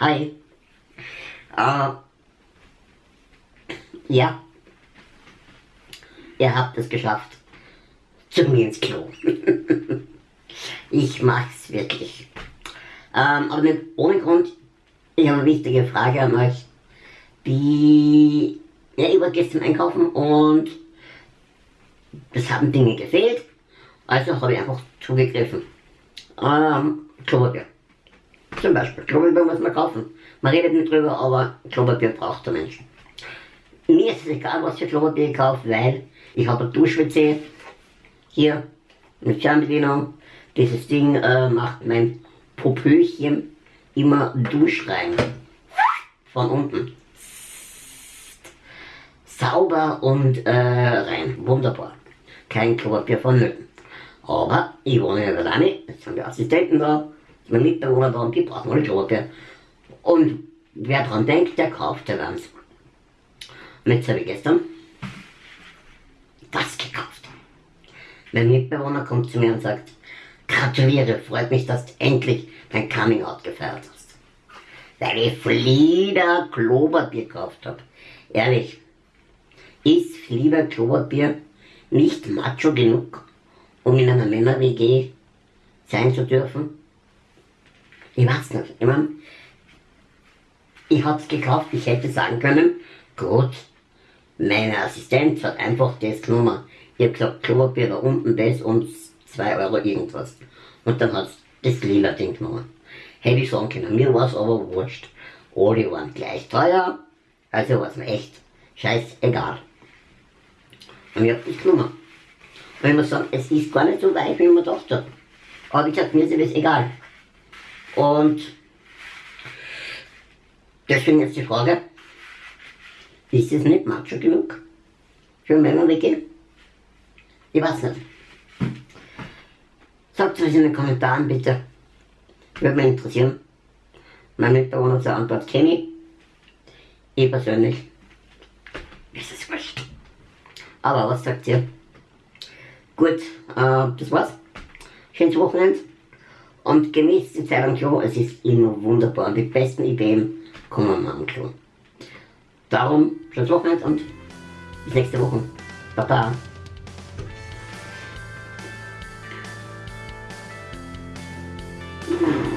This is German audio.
Hi. Äh, ja. Ihr habt es geschafft. Zu mir ins Klo. ich mach's wirklich. Ähm, aber nicht ohne Grund. Ich habe eine wichtige Frage an euch. Die, ja, ich war gestern einkaufen und es haben Dinge gefehlt. Also habe ich einfach zugegriffen. Ähm, Klopapier. Zum Beispiel. Klopapier muss man kaufen. Man redet nicht drüber, aber Klopapier braucht der Mensch. Mir ist es egal, was für Klopapier ich kaufe, weil ich habe ein Dusch-WC hier mit Fernbedienung. Dieses Ding äh, macht mein Popöchen immer Duschrein. Von unten. Sauber und äh, rein. Wunderbar. Kein Klopapier vonnöten. Aber ich wohne nicht alleine, jetzt sind die Assistenten da, Mitbewohner und die brauchen alle Klopapier. Und wer dran denkt, der kauft ja eins. Und jetzt habe ich gestern das gekauft. Mein Mitbewohner kommt zu mir und sagt, gratuliere, freut mich, dass du endlich dein Coming Out gefeiert hast. Weil ich Flieder Klopapier gekauft habe. Ehrlich, ist Flieder Klopapier nicht macho genug? um in einer Männer-WG sein zu dürfen? Ich weiß nicht. Ich mein, ich hab's gekauft, ich hätte sagen können, gut, meine Assistenz hat einfach das genommen. Ich hab gesagt, Klopapier da unten das und 2 Euro irgendwas. Und dann hat's das lila Ding genommen. Hätte ich sagen können, mir war's aber wurscht. Alle waren gleich teuer, also war's mir echt scheißegal. Und ich hab das genommen. Weil man sagt, es ist gar nicht so weich, wie man gedacht hat. Aber wie gesagt, mir ist das egal. Und deswegen jetzt die Frage, ist es nicht macho genug für Männer weggehen? Ich weiß nicht. Sagt es in den Kommentaren bitte. Würde mich interessieren. Mein Mitbewohner zur Antwort kenne ich. Ich persönlich. Ist es wurscht. Aber was sagt ihr? Gut, äh, das war's. Schönes Wochenende. Und genießt die Zeit am Klo, es ist immer wunderbar. Und die besten Ideen kommen am Klo. Darum, schönes Wochenende und bis nächste Woche. Baba. Mm-hmm.